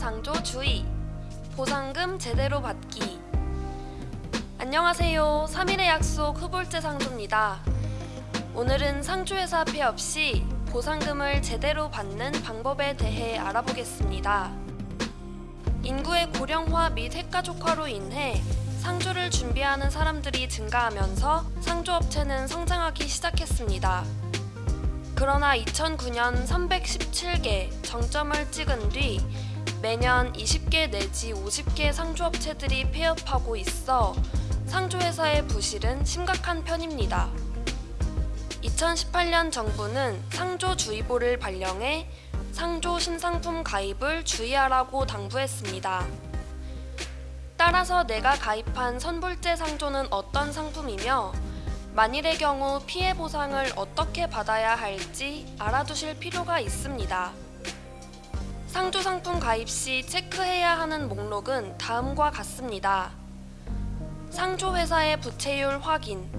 상조 주의. 보상금 제대로 받기. 안녕하세요. 3일의 약속 후볼제 상조입니다. 오늘은 상조회사 폐업 시 보상금을 제대로 받는 방법에 대해 알아보겠습니다. 인구의 고령화 및 핵가족화로 인해 상조를 준비하는 사람들이 증가하면서 상조업체는 성장하기 시작했습니다. 그러나 2009년 317개 정점을 찍은 뒤 매년 20개 내지 50개 상조업체들이 폐업하고 있어 상조회사의 부실은 심각한 편입니다. 2018년 정부는 상조주의보를 발령해 상조 신상품 가입을 주의하라고 당부했습니다. 따라서 내가 가입한 선불제 상조는 어떤 상품이며 만일의 경우 피해 보상을 어떻게 받아야 할지 알아두실 필요가 있습니다. 상조 상품 가입 시 체크해야 하는 목록은 다음과 같습니다. 상조 회사의 부채율 확인,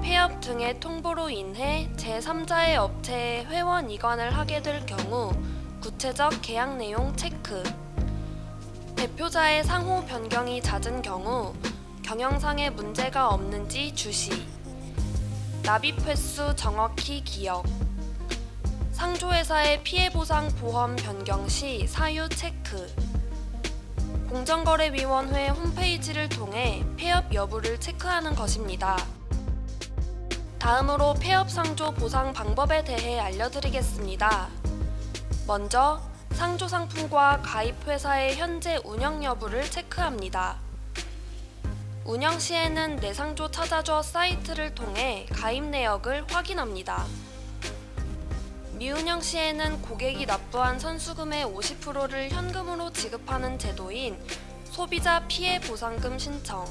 폐업 등의 통보로 인해 제3자의 업체에 회원 이관을 하게 될 경우 구체적 계약 내용 체크, 대표자의 상호 변경이 잦은 경우 경영상의 문제가 없는지 주시. 납입 횟수 정확히 기억 상조회사의 피해보상 보험 변경 시 사유 체크 공정거래위원회 홈페이지를 통해 폐업 여부를 체크하는 것입니다. 다음으로 폐업 상조 보상 방법에 대해 알려드리겠습니다. 먼저 상조 상품과 가입 회사의 현재 운영 여부를 체크합니다. 운영 시에는 내상조 찾아줘 사이트를 통해 가입 내역을 확인합니다. 미운영 시에는 고객이 납부한 선수금의 50%를 현금으로 지급하는 제도인 소비자 피해 보상금 신청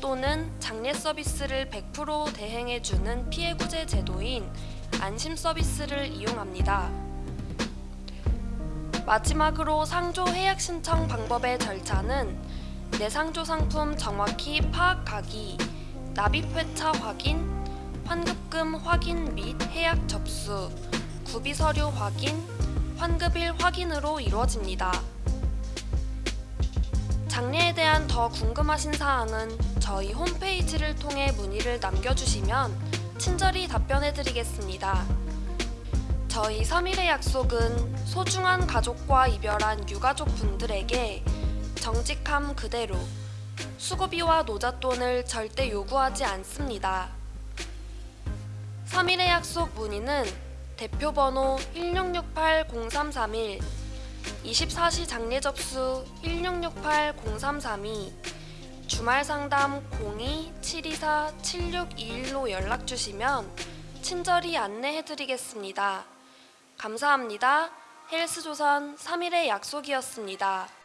또는 장례 서비스를 100% 대행해주는 피해구제 제도인 안심 서비스를 이용합니다. 마지막으로 상조 해약 신청 방법의 절차는 내상조 상품 정확히 파악하기, 납입 회차 확인, 환급금 확인 및 해약 접수, 구비 서류 확인, 환급일 확인으로 이루어집니다. 장례에 대한 더 궁금하신 사항은 저희 홈페이지를 통해 문의를 남겨주시면 친절히 답변해드리겠습니다. 저희 3일의 약속은 소중한 가족과 이별한 유가족 분들에게 정직함 그대로 수고비와 노잣돈을 절대 요구하지 않습니다. 3일의 약속 문의는 대표번호 1668-0331 24시 장례 접수 1668-0332 주말 상담 02-724-7621로 연락 주시면 친절히 안내해 드리겠습니다. 감사합니다. 헬스조선 3일의 약속이었습니다.